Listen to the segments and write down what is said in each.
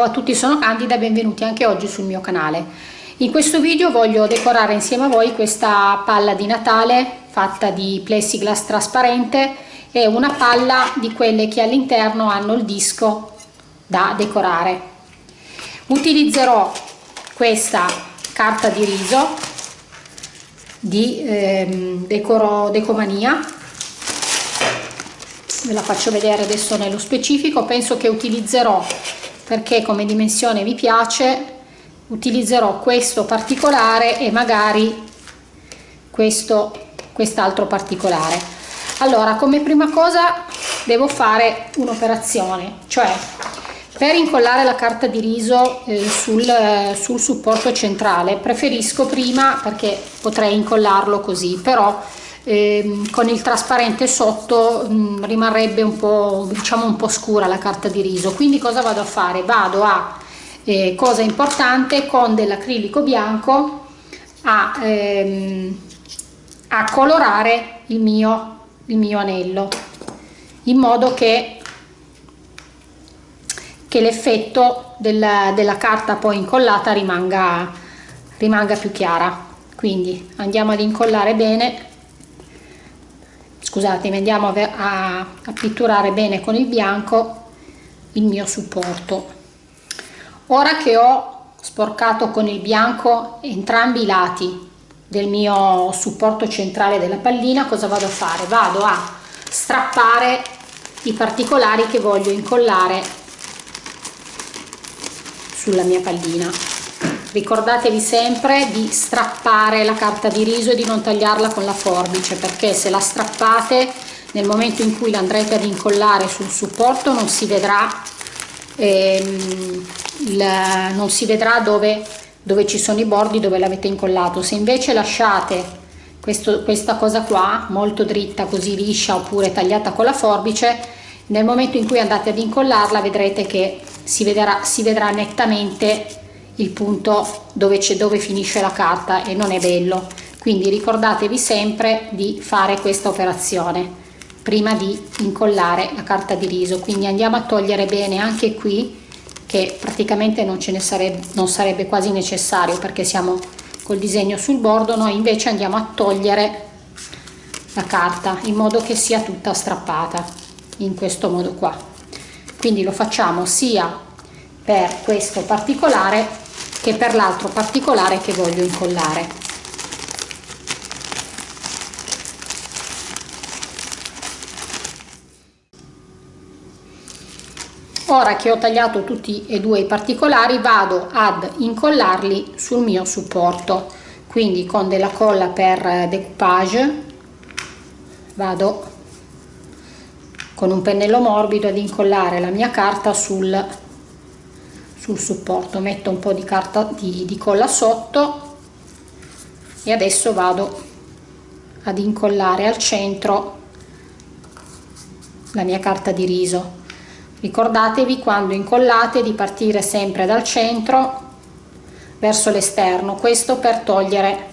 Ciao a tutti, sono Candida e benvenuti anche oggi sul mio canale. In questo video voglio decorare insieme a voi questa palla di Natale fatta di plexiglass trasparente e una palla di quelle che all'interno hanno il disco da decorare. Utilizzerò questa carta di riso di ehm, Decoro Decomania ve la faccio vedere adesso nello specifico penso che utilizzerò perché come dimensione mi piace utilizzerò questo particolare e magari questo quest'altro particolare. Allora come prima cosa devo fare un'operazione cioè per incollare la carta di riso eh, sul, sul supporto centrale. Preferisco prima perché potrei incollarlo così però eh, con il trasparente sotto mh, mm, rimarrebbe un po' diciamo un po' scura la carta di riso. Quindi cosa vado a fare? Vado a eh, cosa importante con dell'acrilico bianco a, ehm, a colorare il mio, il mio anello in modo che che l'effetto della, della carta poi incollata rimanga, rimanga più chiara. Quindi andiamo ad incollare bene scusatemi andiamo a, a, a pitturare bene con il bianco il mio supporto. Ora che ho sporcato con il bianco entrambi i lati del mio supporto centrale della pallina cosa vado a fare? Vado a strappare i particolari che voglio incollare sulla mia pallina ricordatevi sempre di strappare la carta di riso e di non tagliarla con la forbice perché se la strappate nel momento in cui l'andrete ad incollare sul supporto non si vedrà ehm, il, non si vedrà dove, dove ci sono i bordi dove l'avete incollato. Se invece lasciate questo, questa cosa qua molto dritta così liscia oppure tagliata con la forbice nel momento in cui andate ad incollarla vedrete che si vedrà, si vedrà nettamente il punto dove, dove finisce la carta e non è bello. Quindi ricordatevi sempre di fare questa operazione prima di incollare la carta di riso. Quindi andiamo a togliere bene anche qui che praticamente non ce ne sarebbe non sarebbe quasi necessario perché siamo col disegno sul bordo. Noi invece andiamo a togliere la carta in modo che sia tutta strappata in questo modo qua. Quindi lo facciamo sia per questo particolare che per l'altro particolare che voglio incollare. Ora che ho tagliato tutti e due i particolari vado ad incollarli sul mio supporto. Quindi con della colla per decoupage vado con un pennello morbido ad incollare la mia carta sul sul supporto. Metto un po di carta di, di colla sotto e adesso vado ad incollare al centro la mia carta di riso. Ricordatevi quando incollate di partire sempre dal centro verso l'esterno questo per togliere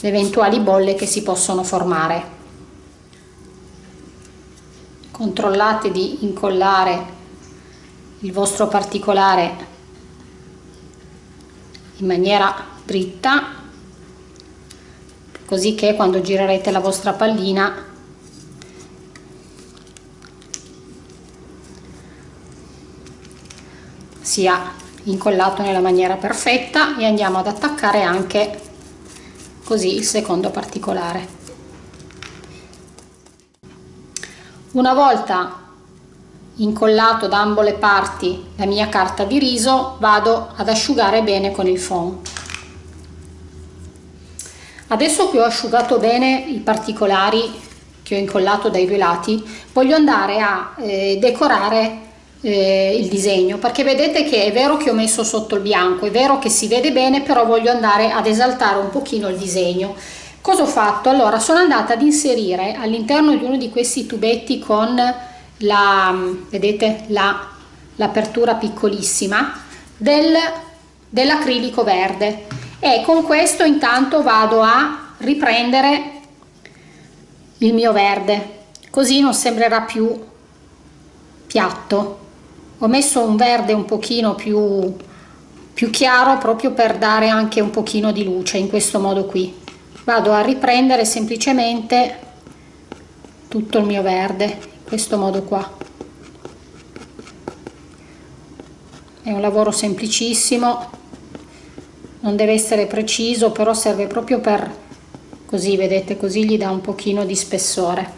le eventuali bolle che si possono formare. Controllate di incollare il vostro particolare in maniera dritta così che quando girerete la vostra pallina sia incollato nella maniera perfetta e andiamo ad attaccare anche così il secondo particolare. Una volta incollato da ambo le parti la mia carta di riso vado ad asciugare bene con il foam. Adesso che ho asciugato bene i particolari che ho incollato dai due lati voglio andare a eh, decorare eh, il disegno perché vedete che è vero che ho messo sotto il bianco è vero che si vede bene però voglio andare ad esaltare un pochino il disegno. Cosa ho fatto? Allora sono andata ad inserire all'interno di uno di questi tubetti con la, vedete l'apertura la, piccolissima del, dell'acrilico verde. E con questo intanto vado a riprendere il mio verde. Così non sembrerà più piatto. Ho messo un verde un pochino più, più chiaro proprio per dare anche un pochino di luce in questo modo qui. Vado a riprendere semplicemente tutto il mio verde questo modo qua. È un lavoro semplicissimo non deve essere preciso però serve proprio per così vedete così gli dà un pochino di spessore.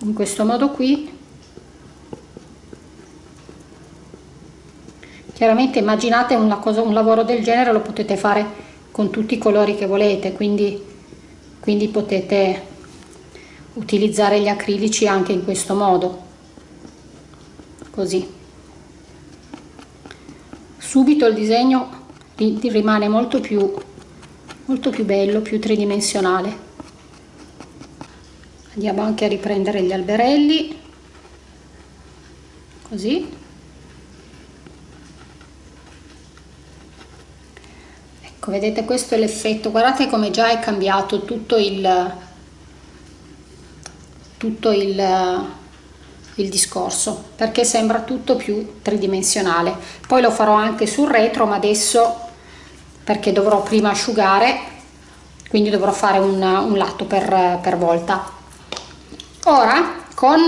In questo modo qui chiaramente immaginate una cosa, un lavoro del genere lo potete fare con tutti i colori che volete quindi, quindi potete utilizzare gli acrilici anche in questo modo. Così. Subito il disegno rimane molto più molto più bello più tridimensionale. Andiamo anche a riprendere gli alberelli. Così. Ecco vedete questo è l'effetto. Guardate come già è cambiato tutto il tutto il, il discorso perché sembra tutto più tridimensionale. Poi lo farò anche sul retro ma adesso perché dovrò prima asciugare quindi dovrò fare un, un lato per, per volta. Ora con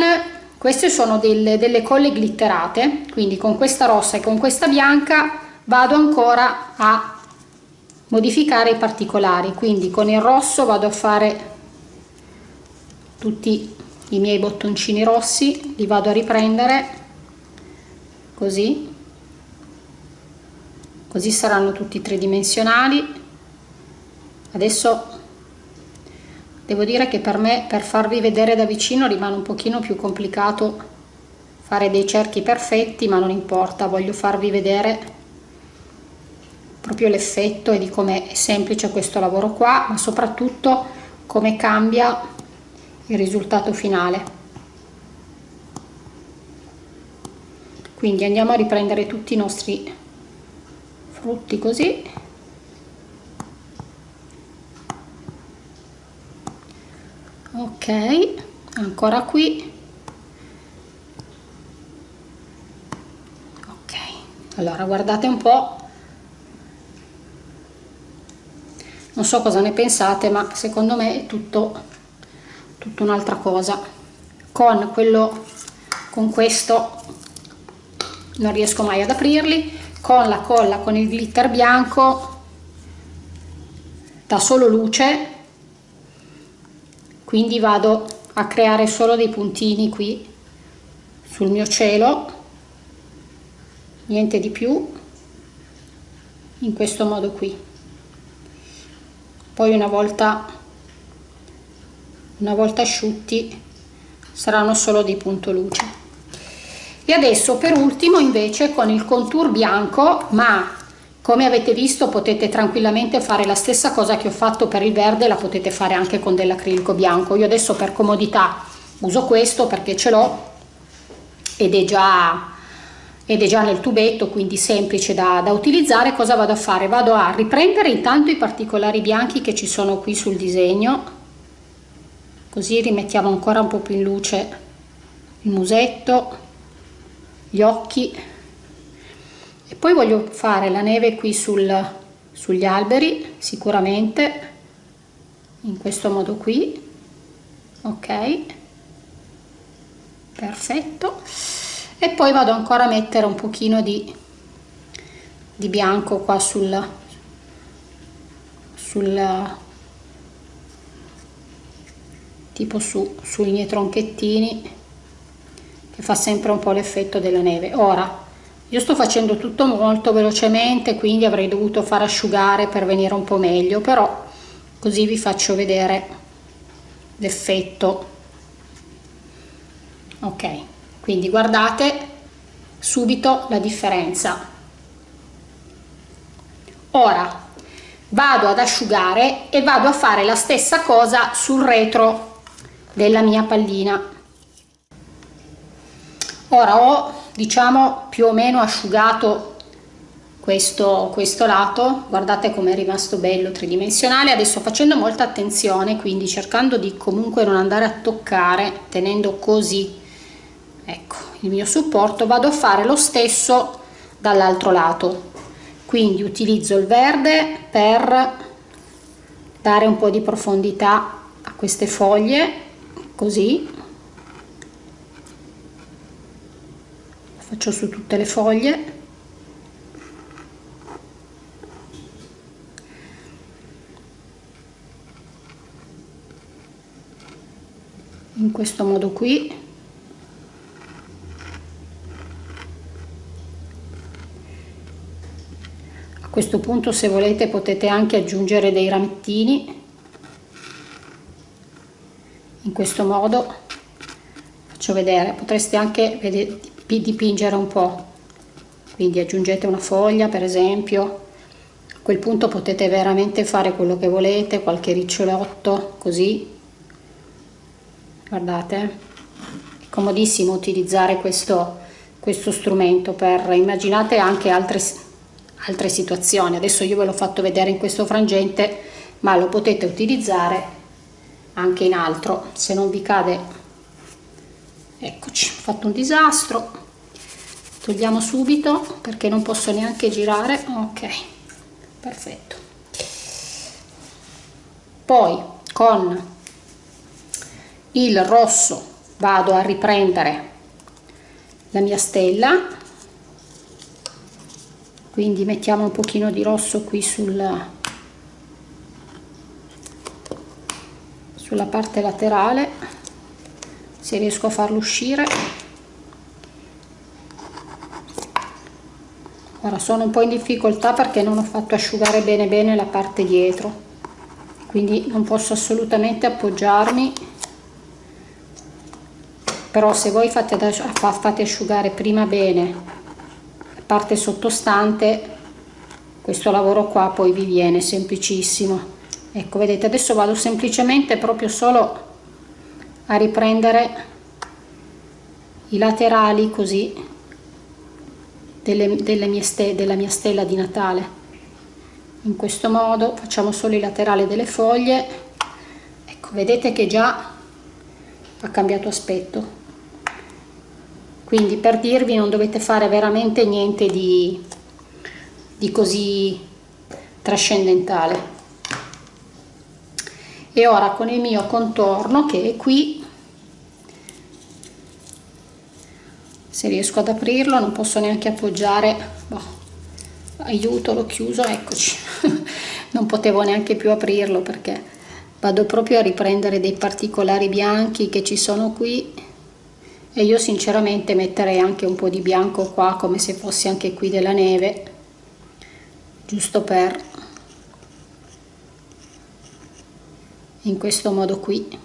queste sono delle, delle colle glitterate quindi con questa rossa e con questa bianca vado ancora a modificare i particolari. Quindi con il rosso vado a fare tutti i miei bottoncini rossi li vado a riprendere così. Così saranno tutti tridimensionali. Adesso devo dire che per me per farvi vedere da vicino rimane un pochino più complicato fare dei cerchi perfetti ma non importa voglio farvi vedere proprio l'effetto e di come è semplice questo lavoro qua ma soprattutto come cambia il risultato finale. Quindi andiamo a riprendere tutti i nostri frutti così. Ok ancora qui. Ok allora guardate un po' non so cosa ne pensate ma secondo me è tutto, tutto un'altra cosa. Con quello con questo non riesco mai ad aprirli. Con la colla con il glitter bianco da solo luce. Quindi vado a creare solo dei puntini qui sul mio cielo. Niente di più in questo modo qui. Poi una volta una volta asciutti saranno solo di punto luce. E adesso per ultimo invece con il contour bianco ma come avete visto potete tranquillamente fare la stessa cosa che ho fatto per il verde la potete fare anche con dell'acrilico bianco. Io adesso per comodità uso questo perché ce l'ho ed è già ed è già nel tubetto quindi semplice da, da, utilizzare. Cosa vado a fare? Vado a riprendere intanto i particolari bianchi che ci sono qui sul disegno così rimettiamo ancora un po più in luce il musetto gli occhi. E poi voglio fare la neve qui sul, sugli alberi sicuramente in questo modo qui. Ok. Perfetto. E poi vado ancora a mettere un pochino di, di bianco qua sul, sul tipo su, sui miei tronchettini che fa sempre un po' l'effetto della neve. Ora io sto facendo tutto molto velocemente quindi avrei dovuto far asciugare per venire un po' meglio però così vi faccio vedere l'effetto. Ok quindi guardate subito la differenza. Ora vado ad asciugare e vado a fare la stessa cosa sul retro della mia pallina. Ora ho diciamo più o meno asciugato questo, questo lato. Guardate come è rimasto bello tridimensionale. Adesso facendo molta attenzione quindi cercando di comunque non andare a toccare tenendo così ecco il mio supporto vado a fare lo stesso dall'altro lato. Quindi utilizzo il verde per dare un po' di profondità a queste foglie così. Faccio su tutte le foglie. In questo modo qui. A questo punto se volete potete anche aggiungere dei ramettini in questo modo. Faccio vedere potreste anche vedere, dipingere un po. Quindi aggiungete una foglia per esempio. A quel punto potete veramente fare quello che volete qualche ricciolotto così. Guardate è comodissimo utilizzare questo questo strumento per immaginate anche altre altre situazioni. Adesso io ve l'ho fatto vedere in questo frangente ma lo potete utilizzare anche in altro se non vi cade. Eccoci ho fatto un disastro. Togliamo subito perché non posso neanche girare. Ok perfetto. Poi con il rosso vado a riprendere la mia stella. Quindi mettiamo un pochino di rosso qui sul, sulla parte laterale se riesco a farlo uscire. Ora sono un po' in difficoltà perché non ho fatto asciugare bene bene la parte dietro quindi non posso assolutamente appoggiarmi. Però se voi fate, fate asciugare prima bene la parte sottostante questo lavoro qua poi vi viene semplicissimo ecco vedete adesso vado semplicemente proprio solo a riprendere i laterali così delle, delle mie ste, della mia stella di Natale. In questo modo facciamo solo i laterali delle foglie. Ecco vedete che già ha cambiato aspetto. Quindi per dirvi non dovete fare veramente niente di, di così trascendentale e ora con il mio contorno che è qui se riesco ad aprirlo non posso neanche appoggiare. Boh, aiuto l'ho chiuso eccoci. Non potevo neanche più aprirlo perché vado proprio a riprendere dei particolari bianchi che ci sono qui. E io sinceramente metterei anche un po' di bianco qua come se fosse anche qui della neve giusto per in questo modo qui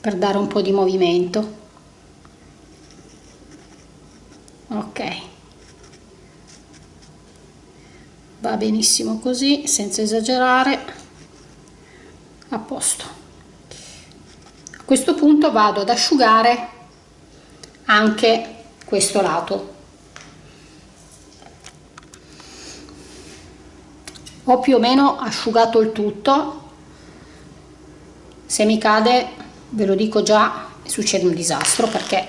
per dare un po' di movimento. Ok. Va benissimo così senza esagerare. A posto. Questo punto vado ad asciugare anche questo lato ho più o meno asciugato il tutto. Se mi cade ve lo dico già succede un disastro perché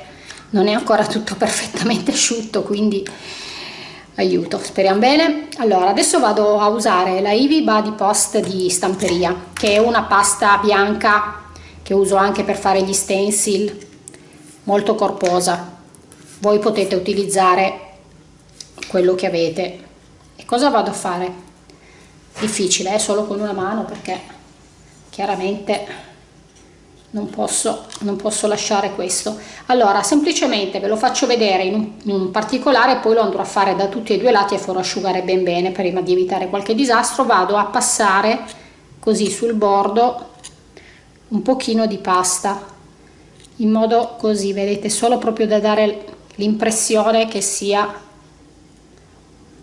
non è ancora tutto perfettamente asciutto quindi aiuto speriamo bene. Allora adesso vado a usare la Ivy Body Post di stamperia che è una pasta bianca che uso anche per fare gli stencil molto corposa. Voi potete utilizzare quello che avete. E cosa vado a fare difficile eh? solo con una mano perché chiaramente non posso non posso lasciare questo allora semplicemente ve lo faccio vedere in un, in un particolare poi lo andrò a fare da tutti e due lati e farò asciugare ben bene prima di evitare qualche disastro vado a passare così sul bordo un pochino di pasta in modo così vedete solo proprio da dare l'impressione che sia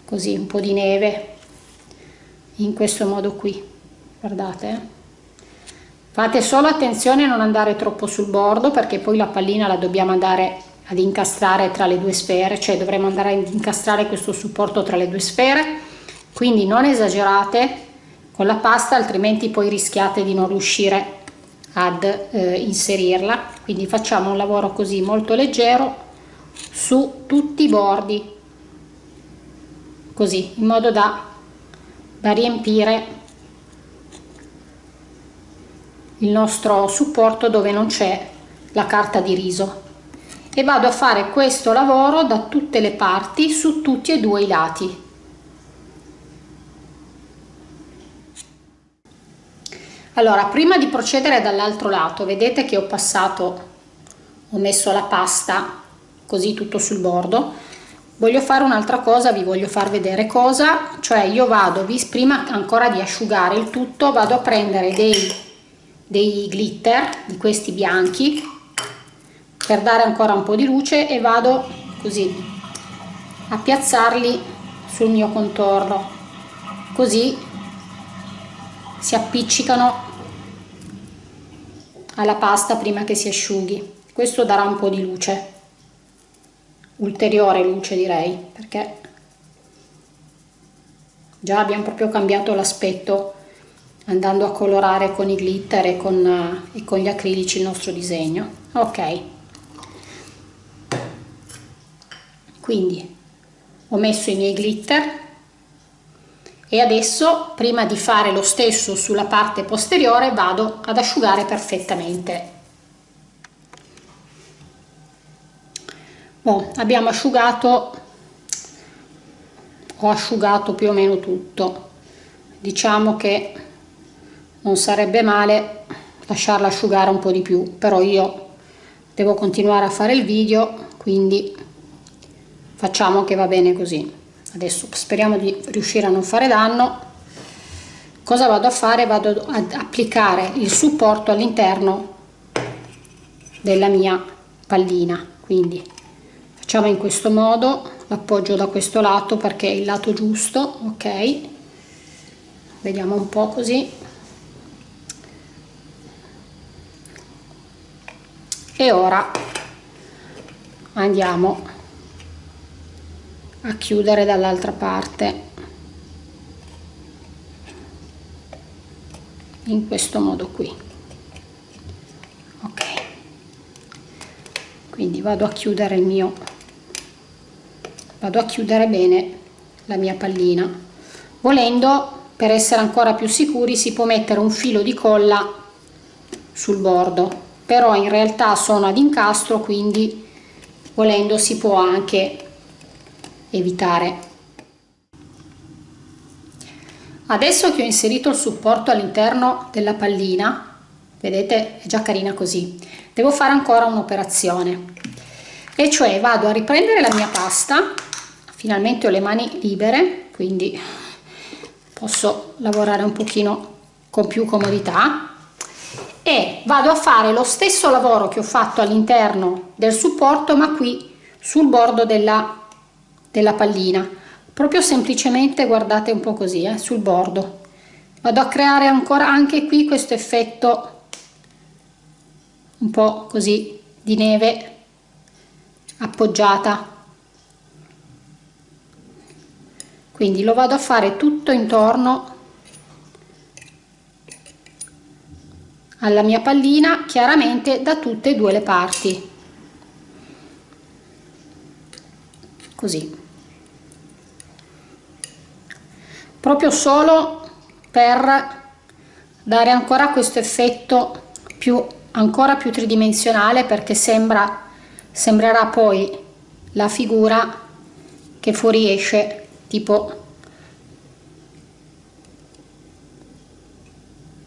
così un po' di neve in questo modo qui guardate eh. fate solo attenzione a non andare troppo sul bordo perché poi la pallina la dobbiamo andare ad incastrare tra le due sfere cioè dovremo andare ad incastrare questo supporto tra le due sfere quindi non esagerate con la pasta altrimenti poi rischiate di non riuscire ad eh, inserirla quindi facciamo un lavoro così molto leggero su tutti i bordi così in modo da, da riempire il nostro supporto dove non c'è la carta di riso. E vado a fare questo lavoro da tutte le parti su tutti e due i lati. Allora prima di procedere dall'altro lato vedete che ho passato ho messo la pasta così tutto sul bordo voglio fare un'altra cosa vi voglio far vedere cosa cioè io vado prima ancora di asciugare il tutto vado a prendere dei, dei glitter di questi bianchi per dare ancora un po di luce e vado così a piazzarli sul mio contorno. Così si appiccicano alla pasta prima che si asciughi. Questo darà un po' di luce ulteriore luce direi perché già abbiamo proprio cambiato l'aspetto andando a colorare con i glitter e con, e con gli acrilici il nostro disegno. Ok. Quindi ho messo i miei glitter e adesso prima di fare lo stesso sulla parte posteriore vado ad asciugare perfettamente bon, abbiamo asciugato ho asciugato più o meno tutto. Diciamo che non sarebbe male lasciarla asciugare un po di più però io devo continuare a fare il video quindi facciamo che va bene così. Adesso speriamo di riuscire a non fare danno. Cosa vado a fare? Vado ad applicare il supporto all'interno della mia pallina quindi facciamo in questo modo l'appoggio da questo lato perché è il lato giusto ok? Vediamo un po così. E ora andiamo a chiudere dall'altra parte. In questo modo qui. Ok. Quindi vado a chiudere il mio vado a chiudere bene la mia pallina. Volendo per essere ancora più sicuri si può mettere un filo di colla sul bordo. Però in realtà sono ad incastro quindi volendo si può anche evitare. Adesso che ho inserito il supporto all'interno della pallina vedete è già carina così devo fare ancora un'operazione e cioè vado a riprendere la mia pasta. Finalmente ho le mani libere quindi posso lavorare un pochino con più comodità. E vado a fare lo stesso lavoro che ho fatto all'interno del supporto ma qui sul bordo della, della pallina. Proprio semplicemente guardate un po' così eh, sul bordo. Vado a creare ancora anche qui questo effetto un po' così di neve appoggiata. Quindi lo vado a fare tutto intorno alla mia pallina chiaramente da tutte e due le parti. Così. Proprio solo per dare ancora questo effetto più ancora più tridimensionale perché sembra sembrerà poi la figura che fuoriesce tipo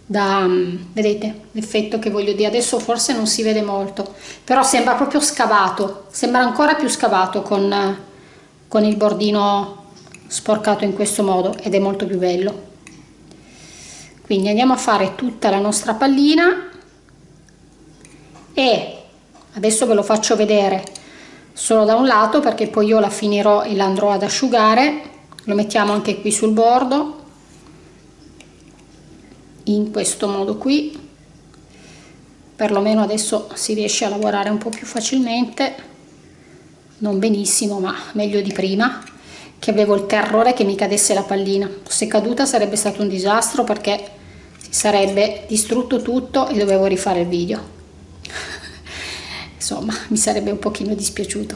da vedete l'effetto che voglio dire. Adesso forse non si vede molto però sembra proprio scavato sembra ancora più scavato con, con il bordino sporcato in questo modo ed è molto più bello. Quindi andiamo a fare tutta la nostra pallina e adesso ve lo faccio vedere. Solo da un lato perché poi io la finirò e l'andrò ad asciugare. Lo mettiamo anche qui sul bordo. In questo modo qui. Perlomeno adesso si riesce a lavorare un po' più facilmente. Non benissimo ma meglio di prima. Che avevo il terrore che mi cadesse la pallina. Se caduta sarebbe stato un disastro perché si sarebbe distrutto tutto e dovevo rifare il video insomma mi sarebbe un pochino dispiaciuto.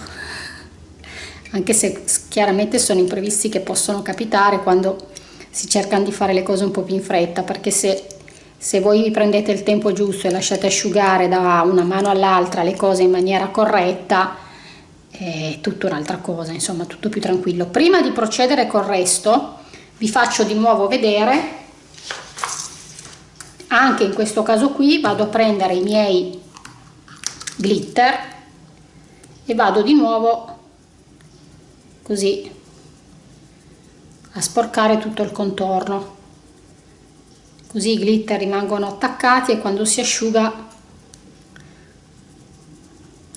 Anche se chiaramente sono imprevisti che possono capitare quando si cercano di fare le cose un po' più in fretta perché se, se voi vi prendete il tempo giusto e lasciate asciugare da una mano all'altra le cose in maniera corretta è tutta un'altra cosa insomma tutto più tranquillo. Prima di procedere col resto vi faccio di nuovo vedere. Anche in questo caso qui vado a prendere i miei glitter e vado di nuovo così a sporcare tutto il contorno. Così i glitter rimangono attaccati e quando si asciuga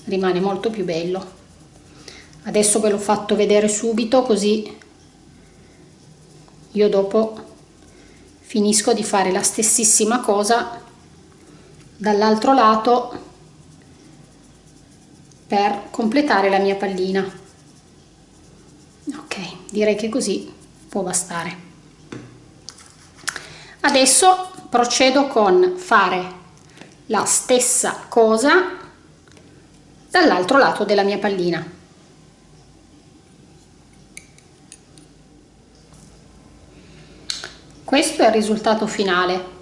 rimane molto più bello. Adesso ve l'ho fatto vedere subito così io dopo finisco di fare la stessissima cosa dall'altro lato per completare la mia pallina. Ok direi che così può bastare. Adesso procedo con fare la stessa cosa dall'altro lato della mia pallina. Questo è il risultato finale.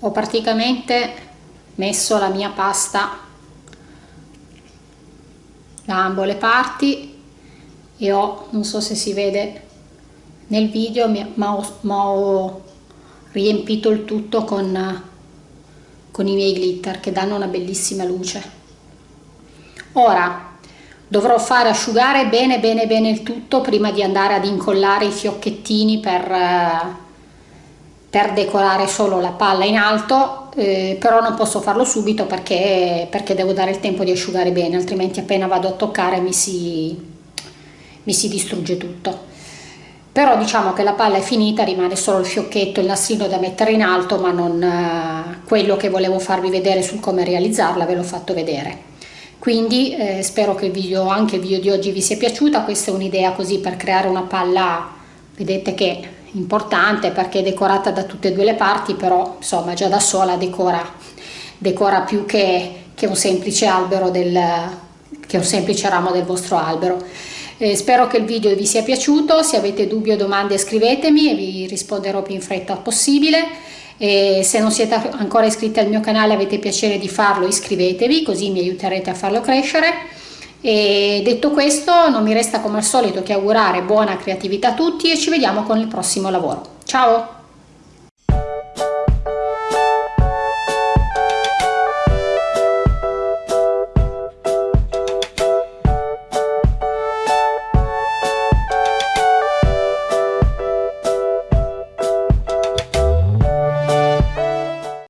Ho praticamente messo la mia pasta da ambo le parti e ho non so se si vede nel video ma ho, ma ho riempito il tutto con, con i miei glitter che danno una bellissima luce. Ora dovrò fare asciugare bene bene bene il tutto prima di andare ad incollare i fiocchettini per, eh, per decorare solo la palla in alto eh, però non posso farlo subito perché, perché devo dare il tempo di asciugare bene altrimenti appena vado a toccare mi si, mi si distrugge tutto. Però diciamo che la palla è finita rimane solo il fiocchetto il nastrino da mettere in alto ma non eh, quello che volevo farvi vedere sul come realizzarla ve l'ho fatto vedere. Quindi eh, spero che il video, anche il video di oggi vi sia piaciuta. Questa è un'idea così per creare una palla vedete che importante perché è decorata da tutte e due le parti però insomma già da sola decora, decora più che, che un semplice albero del, che un semplice ramo del vostro albero. Eh, spero che il video vi sia piaciuto. Se avete dubbi o domande scrivetemi e vi risponderò più in fretta possibile. E se non siete ancora iscritti al mio canale avete piacere di farlo iscrivetevi così mi aiuterete a farlo crescere e detto questo non mi resta come al solito che augurare buona creatività a tutti e ci vediamo con il prossimo lavoro. Ciao